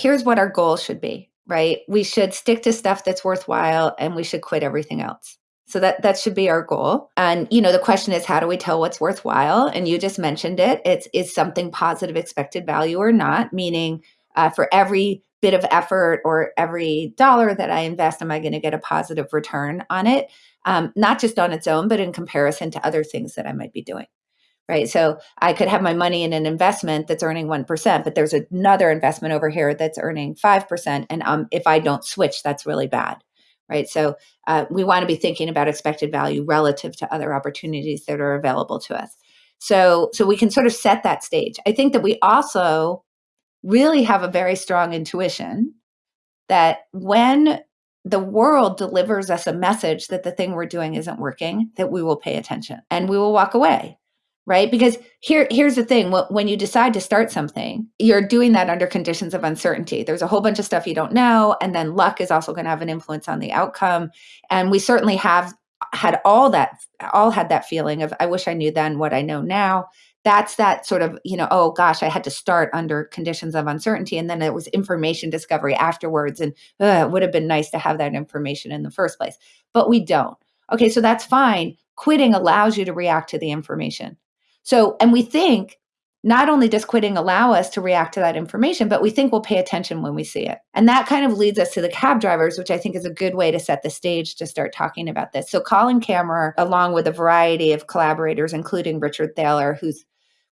here's what our goal should be, right? We should stick to stuff that's worthwhile and we should quit everything else. So that that should be our goal. And you know, the question is how do we tell what's worthwhile? And you just mentioned it. It's is something positive expected value or not, meaning uh, for every bit of effort or every dollar that I invest, am I going to get a positive return on it? Um, not just on its own, but in comparison to other things that I might be doing. Right. So I could have my money in an investment that's earning 1%, but there's another investment over here that's earning 5%. And um, if I don't switch, that's really bad. Right. So uh, we want to be thinking about expected value relative to other opportunities that are available to us. So, so we can sort of set that stage. I think that we also really have a very strong intuition that when the world delivers us a message that the thing we're doing isn't working, that we will pay attention and we will walk away. Right. Because here, here's the thing when you decide to start something, you're doing that under conditions of uncertainty. There's a whole bunch of stuff you don't know. And then luck is also going to have an influence on the outcome. And we certainly have had all that, all had that feeling of, I wish I knew then what I know now that's that sort of you know oh gosh i had to start under conditions of uncertainty and then it was information discovery afterwards and it would have been nice to have that information in the first place but we don't okay so that's fine quitting allows you to react to the information so and we think not only does quitting allow us to react to that information, but we think we'll pay attention when we see it. And that kind of leads us to the cab drivers, which I think is a good way to set the stage to start talking about this. So, Colin Camerer, along with a variety of collaborators, including Richard Thaler, who's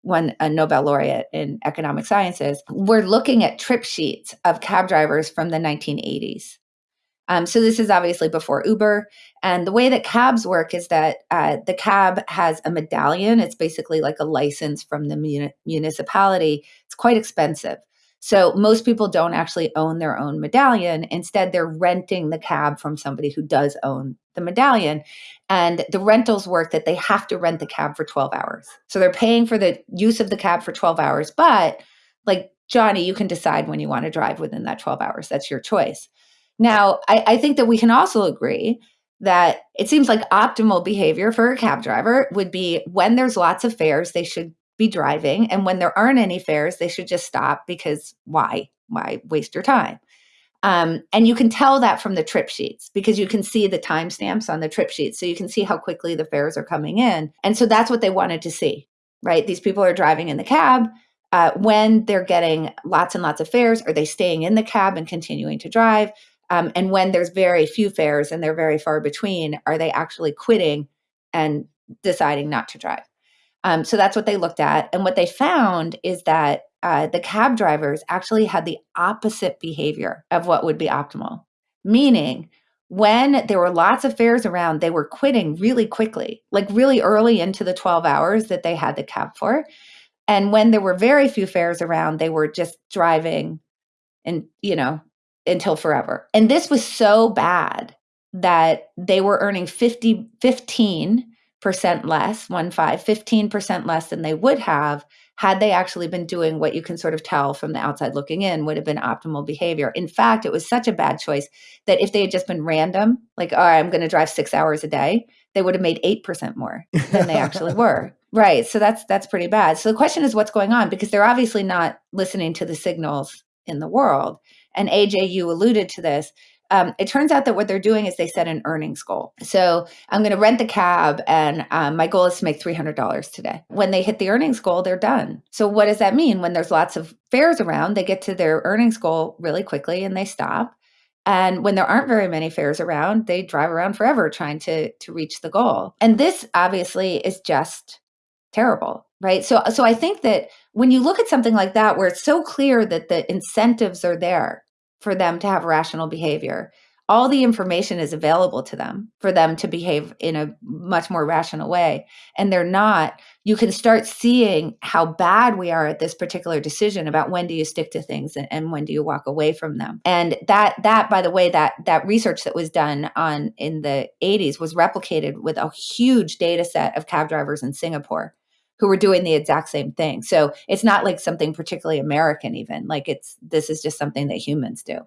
won a Nobel laureate in economic sciences, we're looking at trip sheets of cab drivers from the 1980s. Um, so this is obviously before Uber. And the way that cabs work is that uh, the cab has a medallion. It's basically like a license from the muni- municipality. It's quite expensive. So most people don't actually own their own medallion. Instead, they're renting the cab from somebody who does own the medallion. And the rentals work that they have to rent the cab for 12 hours. So they're paying for the use of the cab for 12 hours. But like Johnny, you can decide when you want to drive within that 12 hours. That's your choice. Now, I, I think that we can also agree that it seems like optimal behavior for a cab driver would be when there's lots of fares, they should be driving. And when there aren't any fares, they should just stop because why? Why waste your time? Um, and you can tell that from the trip sheets because you can see the timestamps on the trip sheets. So you can see how quickly the fares are coming in. And so that's what they wanted to see, right? These people are driving in the cab. Uh, when they're getting lots and lots of fares, are they staying in the cab and continuing to drive? Um, and when there's very few fares and they're very far between, are they actually quitting and deciding not to drive? Um, so that's what they looked at. And what they found is that uh, the cab drivers actually had the opposite behavior of what would be optimal, meaning, when there were lots of fares around, they were quitting really quickly, like really early into the 12 hours that they had the cab for. And when there were very few fares around, they were just driving and, you know, until forever. And this was so bad that they were earning 50, 15 percent less, one five, 15% less than they would have had they actually been doing what you can sort of tell from the outside looking in would have been optimal behavior. In fact, it was such a bad choice that if they had just been random, like, all right, I'm going to drive six hours a day, they would have made 8% more than they actually were. Right. So that's that's pretty bad. So the question is what's going on because they're obviously not listening to the signals in the world. And AJ, you alluded to this um, it turns out that what they're doing is they set an earnings goal. So I'm going to rent the cab, and um, my goal is to make $300 today. When they hit the earnings goal, they're done. So what does that mean? When there's lots of fares around, they get to their earnings goal really quickly and they stop. And when there aren't very many fares around, they drive around forever trying to to reach the goal. And this obviously is just terrible, right? So so I think that when you look at something like that where it's so clear that the incentives are there for them to have rational behavior. All the information is available to them for them to behave in a much more rational way. And they're not, you can start seeing how bad we are at this particular decision about when do you stick to things and, and when do you walk away from them. And that that by the way, that that research that was done on in the 80s was replicated with a huge data set of cab drivers in Singapore who were doing the exact same thing. So it's not like something particularly American, even. Like it's this is just something that humans do.